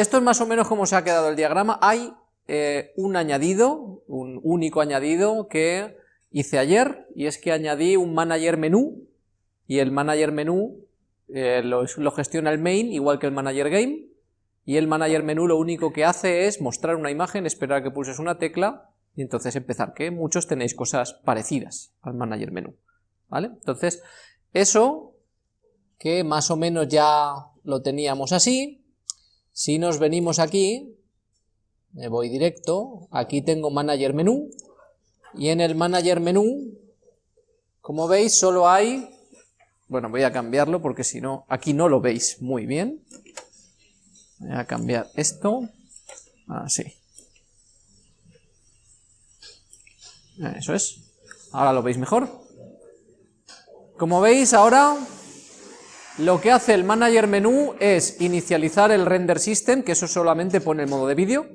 esto es más o menos como se ha quedado el diagrama. Hay eh, un añadido, un único añadido que hice ayer, y es que añadí un manager menú, y el manager menú eh, lo, lo, gestiona el main, igual que el manager game, y el manager menú lo único que hace es mostrar una imagen, esperar a que pulses una tecla, y entonces empezar, que muchos tenéis cosas parecidas al manager menú, ¿vale? Entonces, eso, que más o menos ya lo teníamos así, si nos venimos aquí, me voy directo, aquí tengo manager menú, y en el manager menú, como veis, solo hay, bueno, voy a cambiarlo porque si no, aquí no lo veis muy bien, voy a cambiar esto, así, eso es, ahora lo veis mejor, como veis ahora lo que hace el manager menú es inicializar el render system, que eso solamente pone el modo de vídeo,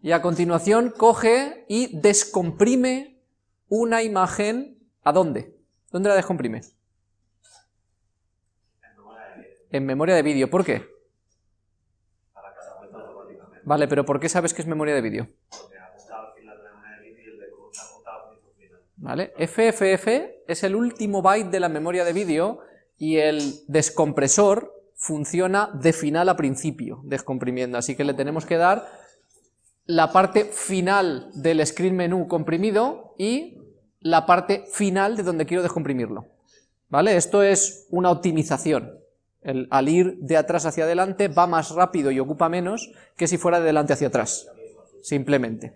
y a continuación coge y descomprime una imagen, ¿a dónde? ¿Dónde la descomprime? En memoria de vídeo, ¿por qué? Vale, pero ¿por qué sabes que es memoria de vídeo? ¿Vale? FFF es el último byte de la memoria de vídeo y el descompresor funciona de final a principio, descomprimiendo, así que le tenemos que dar la parte final del screen menú comprimido y la parte final de donde quiero descomprimirlo. ¿Vale? Esto es una optimización. El, al ir de atrás hacia adelante va más rápido y ocupa menos que si fuera de delante hacia atrás, simplemente.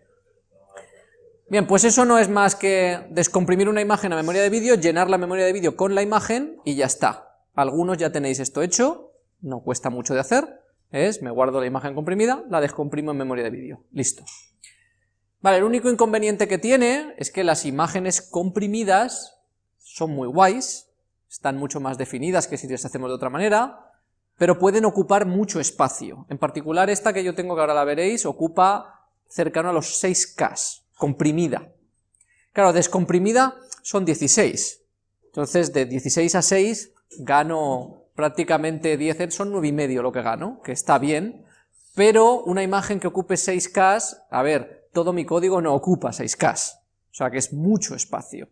Bien, pues eso no es más que descomprimir una imagen a memoria de vídeo, llenar la memoria de vídeo con la imagen y ya está. Algunos ya tenéis esto hecho, no cuesta mucho de hacer, es, me guardo la imagen comprimida, la descomprimo en memoria de vídeo, listo. Vale, el único inconveniente que tiene es que las imágenes comprimidas son muy guays, están mucho más definidas que si las hacemos de otra manera, pero pueden ocupar mucho espacio. En particular esta que yo tengo, que ahora la veréis, ocupa cercano a los 6K, comprimida. Claro, descomprimida son 16, entonces de 16 a 6 gano prácticamente 10 son 9,5 lo que gano, que está bien, pero una imagen que ocupe 6K, a ver, todo mi código no ocupa 6K, o sea que es mucho espacio.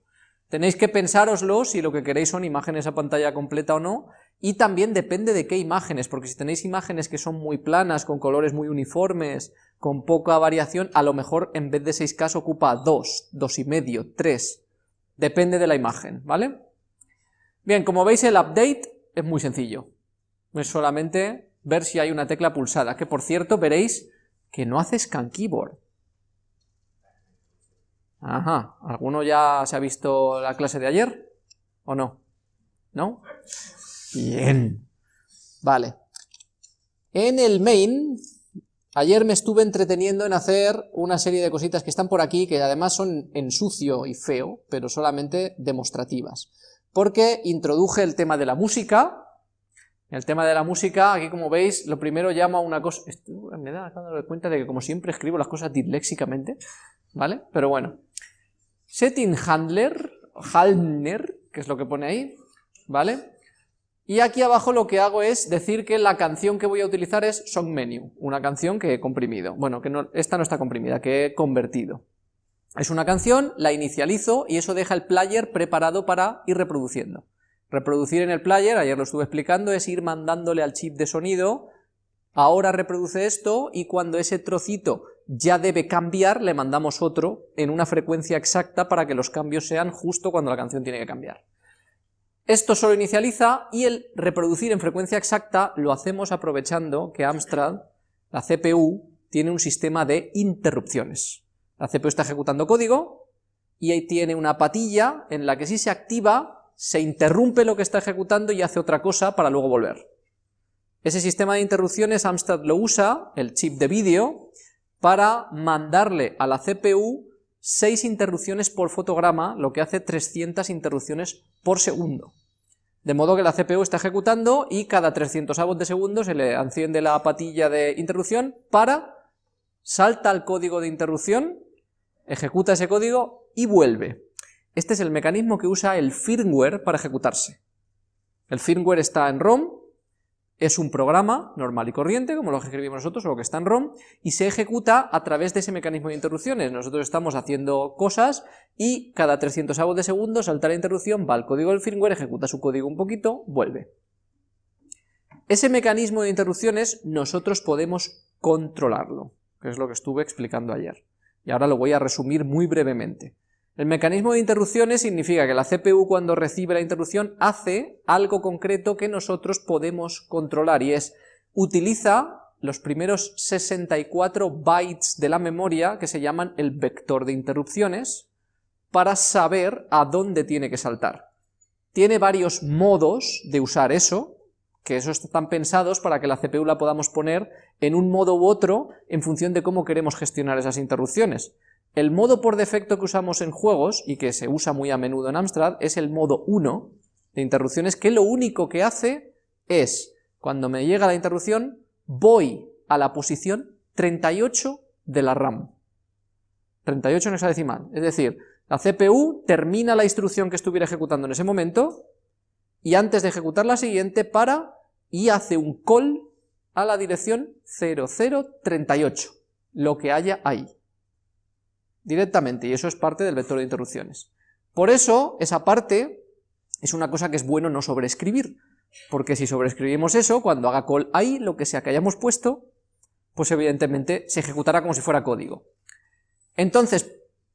Tenéis que pensároslo si lo que queréis son imágenes a pantalla completa o no, y también depende de qué imágenes, porque si tenéis imágenes que son muy planas, con colores muy uniformes, con poca variación, a lo mejor en vez de 6K ocupa 2, 2,5, 3, depende de la imagen, ¿vale? Bien, como veis el update es muy sencillo. Es solamente ver si hay una tecla pulsada, que por cierto veréis que no hace scan keyboard. Ajá, ¿alguno ya se ha visto la clase de ayer? ¿O no? ¿No? Bien. Vale. En el main, ayer me estuve entreteniendo en hacer una serie de cositas que están por aquí, que además son en sucio y feo, pero solamente demostrativas porque introduje el tema de la música, el tema de la música, aquí como veis, lo primero llama una cosa, me da cuenta de que como siempre escribo las cosas disléxicamente, ¿vale? Pero bueno, setting handler, Handler, que es lo que pone ahí, ¿vale? Y aquí abajo lo que hago es decir que la canción que voy a utilizar es song menu, una canción que he comprimido, bueno, que no, esta no está comprimida, que he convertido. Es una canción, la inicializo y eso deja el player preparado para ir reproduciendo. Reproducir en el player, ayer lo estuve explicando, es ir mandándole al chip de sonido, ahora reproduce esto y cuando ese trocito ya debe cambiar, le mandamos otro en una frecuencia exacta para que los cambios sean justo cuando la canción tiene que cambiar. Esto solo inicializa y el reproducir en frecuencia exacta lo hacemos aprovechando que Amstrad, la CPU, tiene un sistema de interrupciones. La CPU está ejecutando código y ahí tiene una patilla en la que si se activa, se interrumpe lo que está ejecutando y hace otra cosa para luego volver. Ese sistema de interrupciones Amstrad lo usa, el chip de vídeo, para mandarle a la CPU 6 interrupciones por fotograma, lo que hace 300 interrupciones por segundo. De modo que la CPU está ejecutando y cada 300 avos de segundo se le enciende la patilla de interrupción para, salta al código de interrupción ejecuta ese código y vuelve. Este es el mecanismo que usa el firmware para ejecutarse. El firmware está en ROM, Es un programa normal y corriente, como lo que escribimos nosotros, o lo que está en ROM, y se ejecuta a través de ese mecanismo de interrupciones. Nosotros estamos haciendo cosas y cada 300 avos de segundo salta la interrupción, va al código del firmware, ejecuta su código un poquito, vuelve. Ese mecanismo de interrupciones nosotros podemos controlarlo, que es lo que estuve explicando ayer. Y ahora lo voy a resumir muy brevemente. El mecanismo de interrupciones significa que la CPU cuando recibe la interrupción hace algo concreto que nosotros podemos controlar y es utiliza los primeros 64 bytes de la memoria que se llaman el vector de interrupciones para saber a dónde tiene que saltar. Tiene varios modos de usar eso, que esos están pensados para que la CPU la podamos poner en un modo u otro en función de cómo queremos gestionar esas interrupciones. El modo por defecto que usamos en juegos, y que se usa muy a menudo en Amstrad, es el modo 1 de interrupciones, que lo único que hace es, cuando me llega la interrupción, voy a la posición 38 de la RAM. 38 en hexadecimal, es decir, la CPU termina la instrucción que estuviera ejecutando en ese momento, y antes de ejecutar la siguiente para y hace un call a la dirección 0038, lo que haya ahí directamente, y eso es parte del vector de interrupciones. Por eso, esa parte es una cosa que es bueno no sobreescribir, porque si sobreescribimos eso, cuando haga call ahí, lo que sea que hayamos puesto, pues evidentemente se ejecutará como si fuera código. Entonces,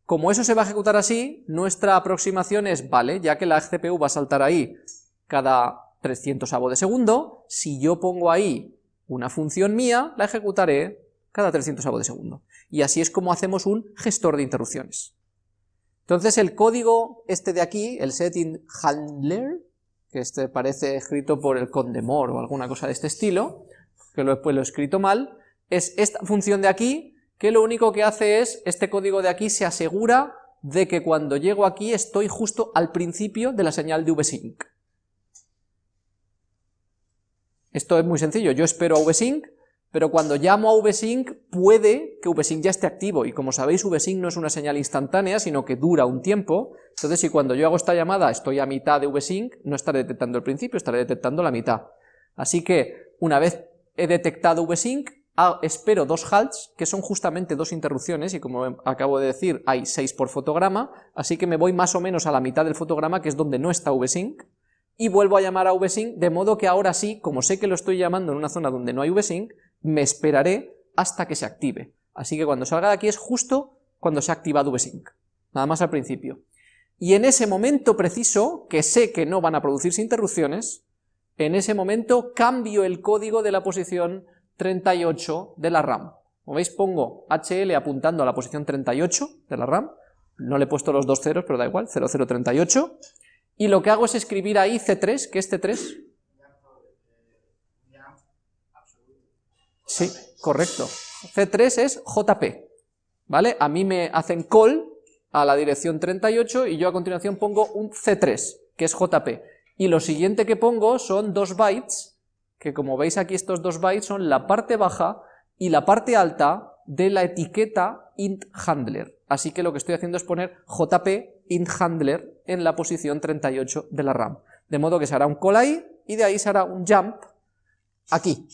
como eso se va a ejecutar así, nuestra aproximación es, vale, ya que la CPU va a saltar ahí cada 300 avo de segundo, si yo pongo ahí una función mía, la ejecutaré cada 300 avos de segundo. Y así es como hacemos un gestor de interrupciones. Entonces el código este de aquí, el setting handler, que este parece escrito por el Condemor o alguna cosa de este estilo, que después lo he escrito mal, es esta función de aquí, que lo único que hace es, este código de aquí se asegura de que cuando llego aquí estoy justo al principio de la señal de vsync. Esto es muy sencillo, yo espero a vsync, pero cuando llamo a vsync puede que vsync ya esté activo, y como sabéis vsync no es una señal instantánea, sino que dura un tiempo, entonces si cuando yo hago esta llamada estoy a mitad de vsync, no estaré detectando el principio, estaré detectando la mitad. Así que una vez he detectado vsync, espero dos halts, que son justamente dos interrupciones, y como acabo de decir, hay seis por fotograma, así que me voy más o menos a la mitad del fotograma, que es donde no está vsync, y vuelvo a llamar a vsync, de modo que ahora sí, como sé que lo estoy llamando en una zona donde no hay vsync, me esperaré hasta que se active. Así que cuando salga de aquí es justo cuando se ha activado vsync, nada más al principio. Y en ese momento preciso, que sé que no van a producirse interrupciones, en ese momento cambio el código de la posición 38 de la RAM. Como veis pongo HL apuntando a la posición 38 de la RAM, no le he puesto los dos ceros, pero da igual, 0038, y lo que hago es escribir ahí C3, que es C3, Sí, correcto. C3 es JP, ¿vale? A mí me hacen call a la dirección 38 y yo a continuación pongo un C3, que es JP. Y lo siguiente que pongo son dos bytes, que como veis aquí estos dos bytes son la parte baja y la parte alta de la etiqueta int handler. Así que lo que estoy haciendo es poner JP int handler en la posición 38 de la RAM. De modo que se hará un call ahí y de ahí se hará un jump aquí.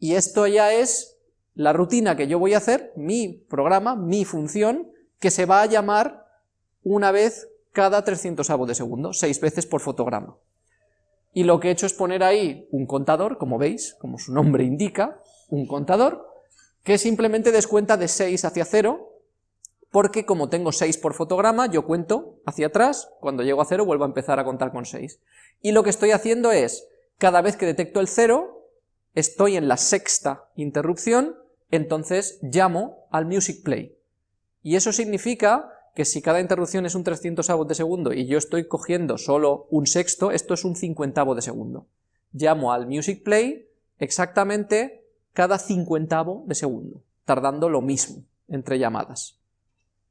Y esto ya es la rutina que yo voy a hacer, mi programa, mi función, que se va a llamar una vez cada 300 avos de segundo, seis veces por fotograma. Y lo que he hecho es poner ahí un contador, como veis, como su nombre indica, un contador, que simplemente descuenta de 6 hacia 0, porque como tengo 6 por fotograma, yo cuento hacia atrás, cuando llego a 0 vuelvo a empezar a contar con 6. Y lo que estoy haciendo es, cada vez que detecto el 0, estoy en la sexta interrupción, entonces llamo al music play. Y eso significa que si cada interrupción es un 300 de segundo y yo estoy cogiendo solo un sexto, esto es un cincuentavo de segundo. Llamo al music play exactamente cada cincuentavo de segundo, tardando lo mismo entre llamadas.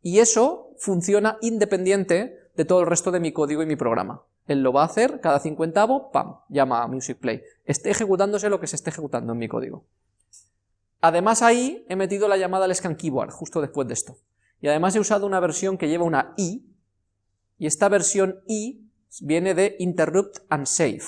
Y eso funciona independiente de todo el resto de mi código y mi programa. Él lo va a hacer cada cincuentavo, pam, llama a music play. Esté ejecutándose lo que se esté ejecutando en mi código. Además ahí he metido la llamada al scan keyboard, justo después de esto. Y además he usado una versión que lleva una i, y esta versión i viene de interrupt and save.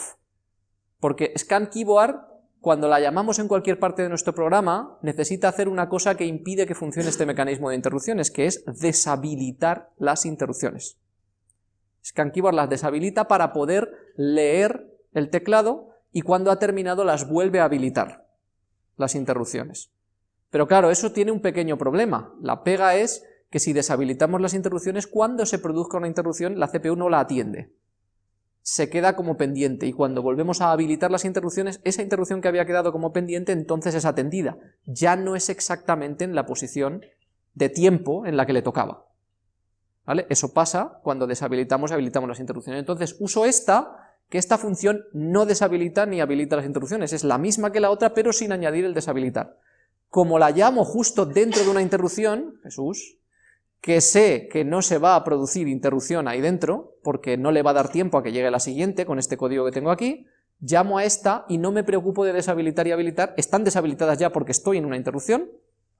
Porque scan keyboard, cuando la llamamos en cualquier parte de nuestro programa, necesita hacer una cosa que impide que funcione este mecanismo de interrupciones, que es deshabilitar las interrupciones. Scan keyboard las deshabilita para poder leer el teclado y cuando ha terminado las vuelve a habilitar, las interrupciones. Pero claro, eso tiene un pequeño problema. La pega es que si deshabilitamos las interrupciones, cuando se produzca una interrupción, la CPU no la atiende. Se queda como pendiente, y cuando volvemos a habilitar las interrupciones, esa interrupción que había quedado como pendiente entonces es atendida. Ya no es exactamente en la posición de tiempo en la que le tocaba. ¿Vale? Eso pasa cuando deshabilitamos y habilitamos las interrupciones. Entonces uso esta que esta función no deshabilita ni habilita las interrupciones, es la misma que la otra, pero sin añadir el deshabilitar. Como la llamo justo dentro de una interrupción, Jesús, que sé que no se va a producir interrupción ahí dentro, porque no le va a dar tiempo a que llegue la siguiente con este código que tengo aquí, llamo a esta y no me preocupo de deshabilitar y habilitar, están deshabilitadas ya porque estoy en una interrupción,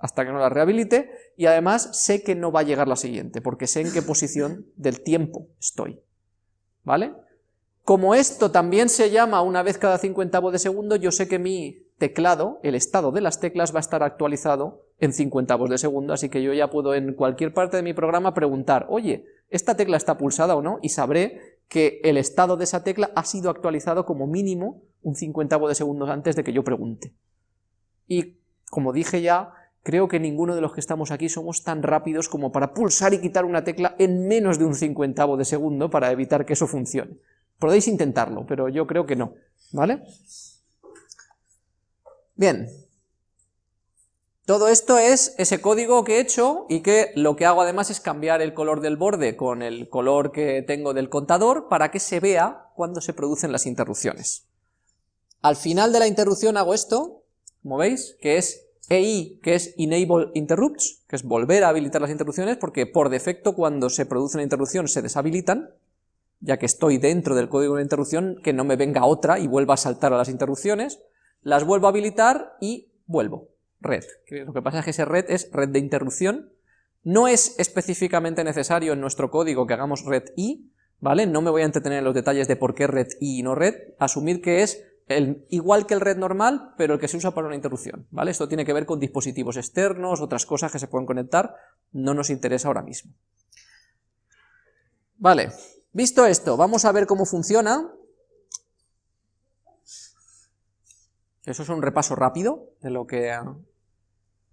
hasta que no la rehabilite, y además sé que no va a llegar la siguiente, porque sé en qué posición del tiempo estoy. ¿Vale? Como esto también se llama una vez cada cincuentavo de segundo, yo sé que mi teclado, el estado de las teclas va a estar actualizado en cincuentavos de segundo, así que yo ya puedo en cualquier parte de mi programa preguntar, oye, ¿esta tecla está pulsada o no? Y sabré que el estado de esa tecla ha sido actualizado como mínimo un cincuentavo de segundo antes de que yo pregunte. Y como dije ya, creo que ninguno de los que estamos aquí somos tan rápidos como para pulsar y quitar una tecla en menos de un cincuentavo de segundo para evitar que eso funcione. Podéis intentarlo, pero yo creo que no, ¿vale? Bien. Todo esto es ese código que he hecho y que lo que hago además es cambiar el color del borde con el color que tengo del contador para que se vea cuando se producen las interrupciones. Al final de la interrupción hago esto, como veis, que es EI, que es Enable Interrupts, que es volver a habilitar las interrupciones, porque por defecto cuando se produce una interrupción se deshabilitan, ya que estoy dentro del código de interrupción, que no me venga otra y vuelva a saltar a las interrupciones, las vuelvo a habilitar y vuelvo, red. Lo que pasa es que ese red es red de interrupción, no es específicamente necesario en nuestro código que hagamos red i, ¿vale? No me voy a entretener en los detalles de por qué red i y no red, asumir que es igual que el red normal, pero el que se usa para una interrupción, ¿vale? Esto tiene que ver con dispositivos externos, otras cosas que se pueden conectar, no nos interesa ahora mismo. Vale, Visto esto, vamos a ver cómo funciona. Eso es un repaso rápido de lo que,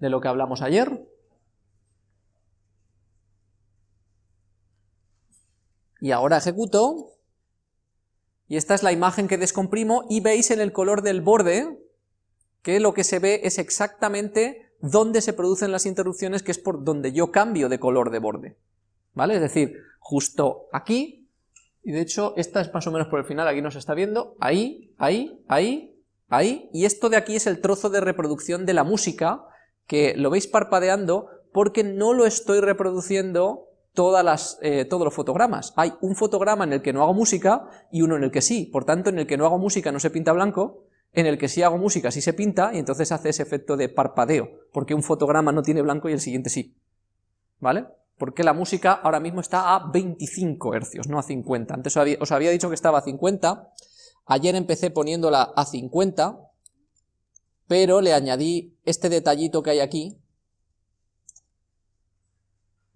de lo que hablamos ayer. Y ahora ejecuto, y esta es la imagen que descomprimo, y veis en el color del borde que lo que se ve es exactamente dónde se producen las interrupciones, que es por donde yo cambio de color de borde. ¿Vale? Es decir, justo aquí y de hecho esta es más o menos por el final, aquí no se está viendo, ahí, ahí, ahí, ahí, y esto de aquí es el trozo de reproducción de la música, que lo veis parpadeando porque no lo estoy reproduciendo todas eh, todos los fotogramas. Hay un fotograma en el que no hago música y uno en el que sí, por tanto en el que no hago música no se pinta blanco, en el que sí hago música sí se pinta, y entonces hace ese efecto de parpadeo, porque un fotograma no tiene blanco y el siguiente sí. ¿Vale? porque la música ahora mismo está a 25 hercios, no a 50. Antes os había, dicho que estaba a 50, ayer empecé poniéndola a 50, pero le añadí este detallito que hay aquí,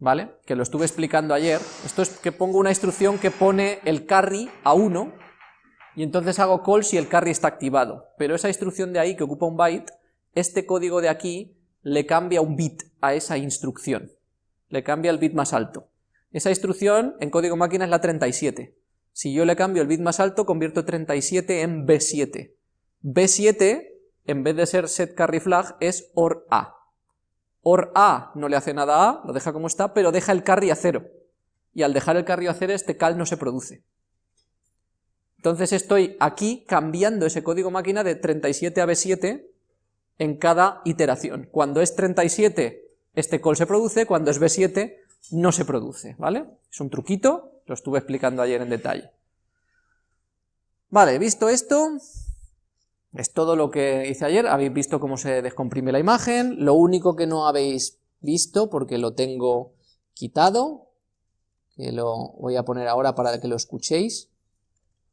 ¿vale? Que lo estuve explicando ayer. Esto es que pongo una instrucción que pone el carry a 1, y entonces hago call si el carry está activado. Pero esa instrucción de ahí, que ocupa un byte, este código de aquí le cambia un bit a esa instrucción le cambia el bit más alto. Esa instrucción en código máquina es la 37. Si yo le cambio el bit más alto, convierto 37 en B7. B7, en vez de ser set carry flag, es OR A. OR A no le hace nada a A, lo deja como está, pero deja el carry a cero. Y al dejar el carry a cero, este cal no se produce. Entonces estoy aquí cambiando ese código máquina de 37 a B7 en cada iteración. Cuando es 37 este call se produce, cuando es B7 no se produce, ¿vale? Es un truquito, lo estuve explicando ayer en detalle. Vale, visto esto, es todo lo que hice ayer, habéis visto cómo se descomprime la imagen, lo único que no habéis visto, porque lo tengo quitado, que lo voy a poner ahora para que lo escuchéis,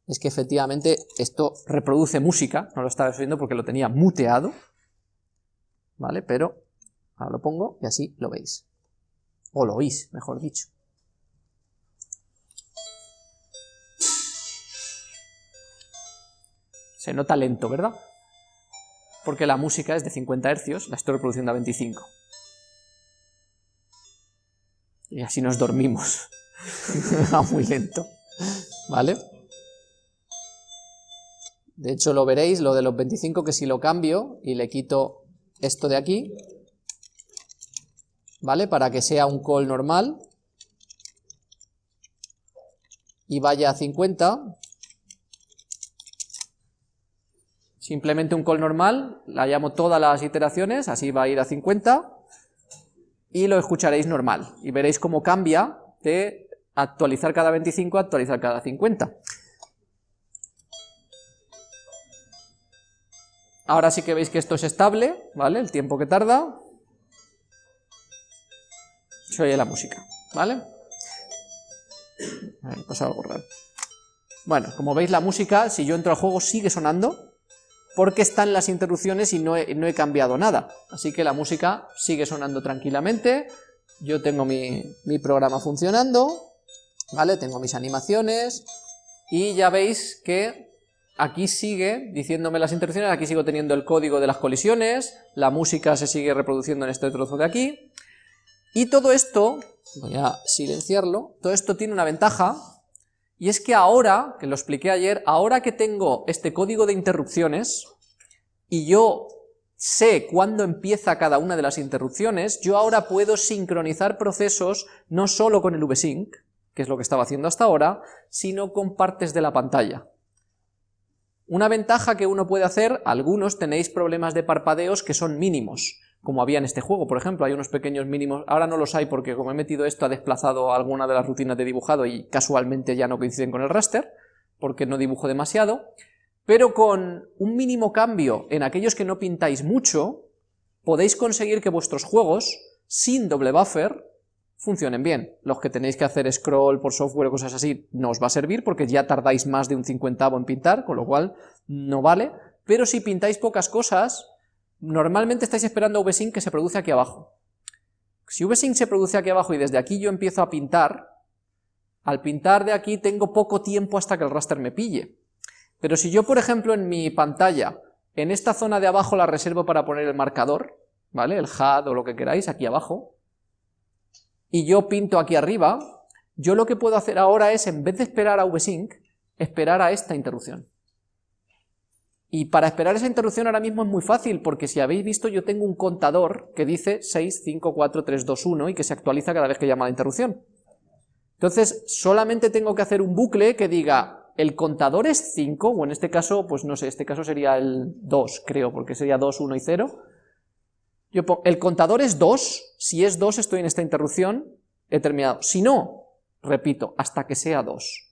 es que efectivamente esto reproduce música, no lo estaba viendo porque lo tenía muteado, ¿vale? Pero ahora lo pongo y así lo veis. O lo oís, mejor dicho. Se nota lento, ¿verdad? Porque la música es de 50 Hz, la estoy reproduciendo a 25. Y así nos dormimos. Va muy lento. ¿Vale? De hecho lo veréis, lo de los 25, que si lo cambio y le quito esto de aquí, ¿vale? Para que sea un call normal y vaya a 50, simplemente un call normal, la llamo todas las iteraciones, así va a ir a 50, y lo escucharéis normal, y veréis cómo cambia de actualizar cada 25 a actualizar cada 50. Ahora sí que veis que esto es estable, ¿vale? El tiempo que tarda. Se oye la música, ¿vale? Ahí pasa algo raro. Bueno, como veis la música, si yo entro al juego, sigue sonando, porque están las interrupciones y no he, cambiado nada. Así que la música sigue sonando tranquilamente, yo tengo mi, mi programa funcionando, ¿vale? Tengo mis animaciones, y ya veis que aquí sigue diciéndome las interrupciones, aquí sigo teniendo el código de las colisiones, la música se sigue reproduciendo en este trozo de aquí, y todo esto, voy a silenciarlo, todo esto tiene una ventaja, y es que ahora, que lo expliqué ayer, ahora que tengo este código de interrupciones, y yo sé cuándo empieza cada una de las interrupciones, yo ahora puedo sincronizar procesos no solo con el vsync, que es lo que estaba haciendo hasta ahora, sino con partes de la pantalla. Una ventaja que uno puede hacer, algunos tenéis problemas de parpadeos que son mínimos, como había en este juego, por ejemplo, hay unos pequeños mínimos, ahora no los hay porque como he metido esto ha desplazado alguna de las rutinas de dibujado y casualmente ya no coinciden con el raster, porque no dibujo demasiado, pero con un mínimo cambio en aquellos que no pintáis mucho, podéis conseguir que vuestros juegos, sin doble buffer, funcionen bien. Los que tenéis que hacer scroll por software o cosas así no os va a servir porque ya tardáis más de un cincuentavo en pintar, con lo cual no vale, pero si pintáis pocas cosas, normalmente estáis esperando VSync que se produce aquí abajo. Si VSync se produce aquí abajo y desde aquí yo empiezo a pintar, al pintar de aquí tengo poco tiempo hasta que el raster me pille. Pero si yo, por ejemplo, en mi pantalla, en esta zona de abajo la reservo para poner el marcador, ¿vale? El HUD o lo que queráis, aquí abajo, y yo pinto aquí arriba, yo lo que puedo hacer ahora es, en vez de esperar a VSync, esperar a esta interrupción. Y para esperar esa interrupción ahora mismo es muy fácil, porque si habéis visto yo tengo un contador que dice 6, 5, 4, 3, 2, 1 y que se actualiza cada vez que llama la interrupción. Entonces solamente tengo que hacer un bucle que diga el contador es 5, o en este caso, pues no sé, este caso sería el 2 creo, porque sería 2, 1 y 0, yo pongo, el contador es 2, si es 2 estoy en esta interrupción, he terminado. Si no, repito, hasta que sea 2.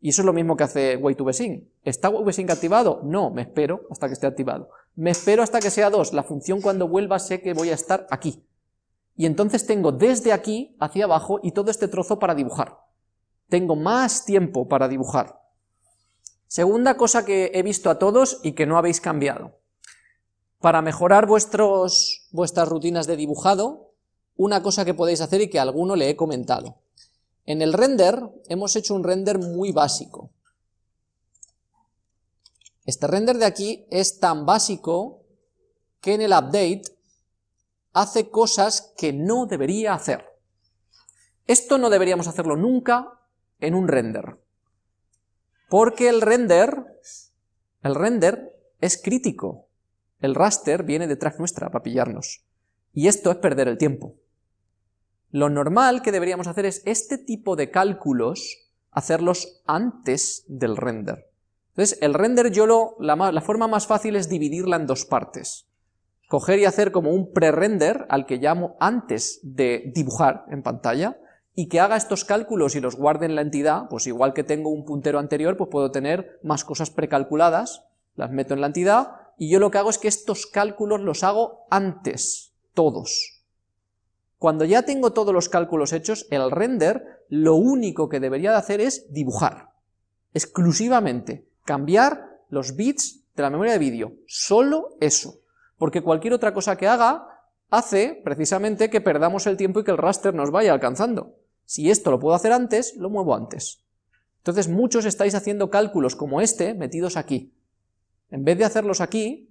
Y eso es lo mismo que hace wait2vsync. ¿Está wait2vsync activado? No, me espero hasta que esté activado. Me espero hasta que sea 2, la función cuando vuelva sé que voy a estar aquí. Y entonces tengo desde aquí hacia abajo y todo este trozo para dibujar. Tengo más tiempo para dibujar. Segunda cosa que he visto a todos y que no habéis cambiado. Para mejorar vuestros, vuestras rutinas de dibujado, una cosa que podéis hacer y que a alguno le he comentado. En el render hemos hecho un render muy básico. Este render de aquí es tan básico que en el update hace cosas que no debería hacer. Esto no deberíamos hacerlo nunca en un render, porque el render, el render es crítico. El raster viene detrás nuestra para pillarnos. Y esto es perder el tiempo. Lo normal que deberíamos hacer es este tipo de cálculos, hacerlos antes del render. Entonces, el render yo lo, la, forma más fácil es dividirla en dos partes. Coger y hacer como un pre-render, al que llamo antes de dibujar en pantalla, y que haga estos cálculos y los guarde en la entidad, pues igual que tengo un puntero anterior, pues puedo tener más cosas precalculadas, las meto en la entidad, y yo lo que hago es que estos cálculos los hago antes, todos. Cuando ya tengo todos los cálculos hechos, el render lo único que debería de hacer es dibujar. exclusivamente, cambiar los bits de la memoria de vídeo, solo eso, porque cualquier otra cosa que haga hace precisamente que perdamos el tiempo y que el raster nos vaya alcanzando. Si esto lo puedo hacer antes, lo muevo antes. Entonces muchos estáis haciendo cálculos como este metidos aquí. En vez de hacerlos aquí,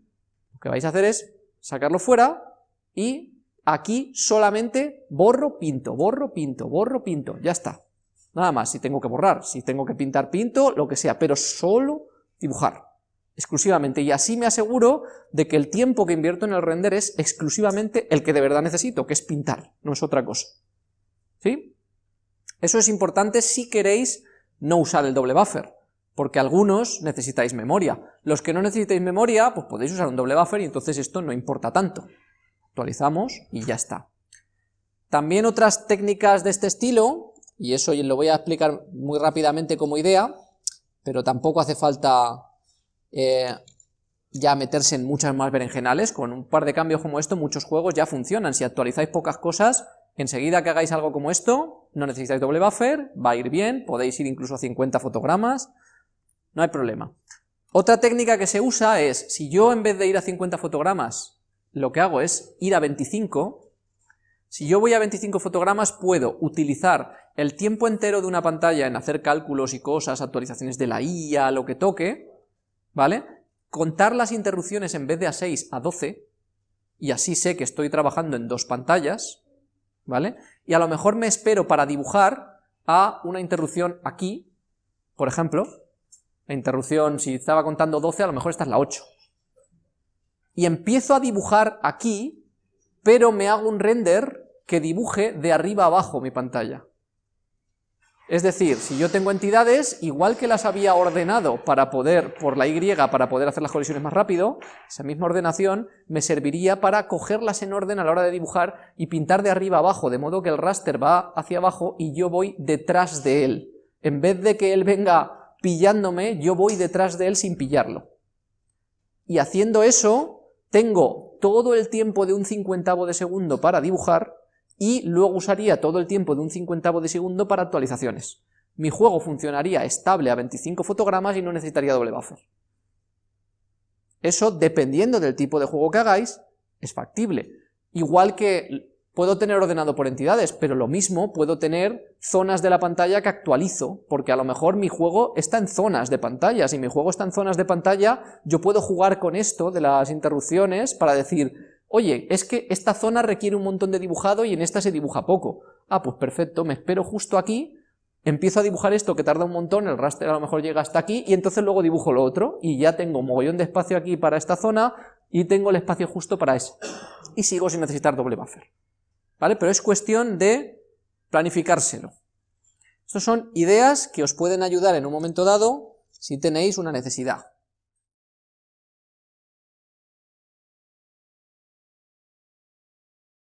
lo que vais a hacer es sacarlo fuera y aquí solamente borro, pinto, borro, pinto, borro, pinto, ya está. Nada más, si tengo que borrar, si tengo que pintar, pinto, lo que sea, pero solo dibujar, exclusivamente, y así me aseguro de que el tiempo que invierto en el render es exclusivamente el que de verdad necesito, que es pintar, no es otra cosa. ¿Sí? Eso es importante si queréis no usar el doble buffer, porque algunos necesitáis memoria. Los que no necesitáis memoria, pues podéis usar un doble buffer y entonces esto no importa tanto. Actualizamos y ya está. También otras técnicas de este estilo, y eso lo voy a explicar muy rápidamente como idea, pero tampoco hace falta eh, ya meterse en muchas más berenjenales, con un par de cambios como esto muchos juegos ya funcionan, si actualizáis pocas cosas, enseguida que hagáis algo como esto, no necesitáis doble buffer, va a ir bien, podéis ir incluso a 50 fotogramas, no hay problema. Otra técnica que se usa es, si yo en vez de ir a 50 fotogramas, lo que hago es ir a 25, si yo voy a 25 fotogramas puedo utilizar el tiempo entero de una pantalla en hacer cálculos y cosas, actualizaciones de la IA, lo que toque, ¿vale? Contar las interrupciones en vez de a 6 a 12, y así sé que estoy trabajando en dos pantallas, ¿vale? Y a lo mejor me espero para dibujar a una interrupción aquí, por ejemplo, la interrupción, si estaba contando 12, a lo mejor esta es la 8. Y empiezo a dibujar aquí, pero me hago un render que dibuje de arriba abajo mi pantalla. Es decir, si yo tengo entidades, igual que las había ordenado para poder, por la Y, para poder hacer las colisiones más rápido, esa misma ordenación me serviría para cogerlas en orden a la hora de dibujar y pintar de arriba abajo, de modo que el raster va hacia abajo y yo voy detrás de él. En vez de que él venga pillándome, yo voy detrás de él sin pillarlo. Y haciendo eso, tengo todo el tiempo de un cincuentavo de segundo para dibujar, y luego usaría todo el tiempo de un cincuentavo de segundo para actualizaciones. Mi juego funcionaría estable a 25 fotogramas y no necesitaría doble buffer. Eso, dependiendo del tipo de juego que hagáis, es factible. Igual que puedo tener ordenado por entidades, pero lo mismo puedo tener zonas de la pantalla que actualizo, porque a lo mejor mi juego está en zonas de pantalla. Si mi juego está en zonas de pantalla, yo puedo jugar con esto de las interrupciones para decir, Oye, es que esta zona requiere un montón de dibujado y en esta se dibuja poco. Ah, pues perfecto, me espero justo aquí, empiezo a dibujar esto que tarda un montón, el raster a lo mejor llega hasta aquí, y entonces luego dibujo lo otro, y ya tengo un mogollón de espacio aquí para esta zona, y tengo el espacio justo para eso. Y sigo sin necesitar doble buffer. Pero es cuestión de planificárselo. Estas son ideas que os pueden ayudar en un momento dado si tenéis una necesidad.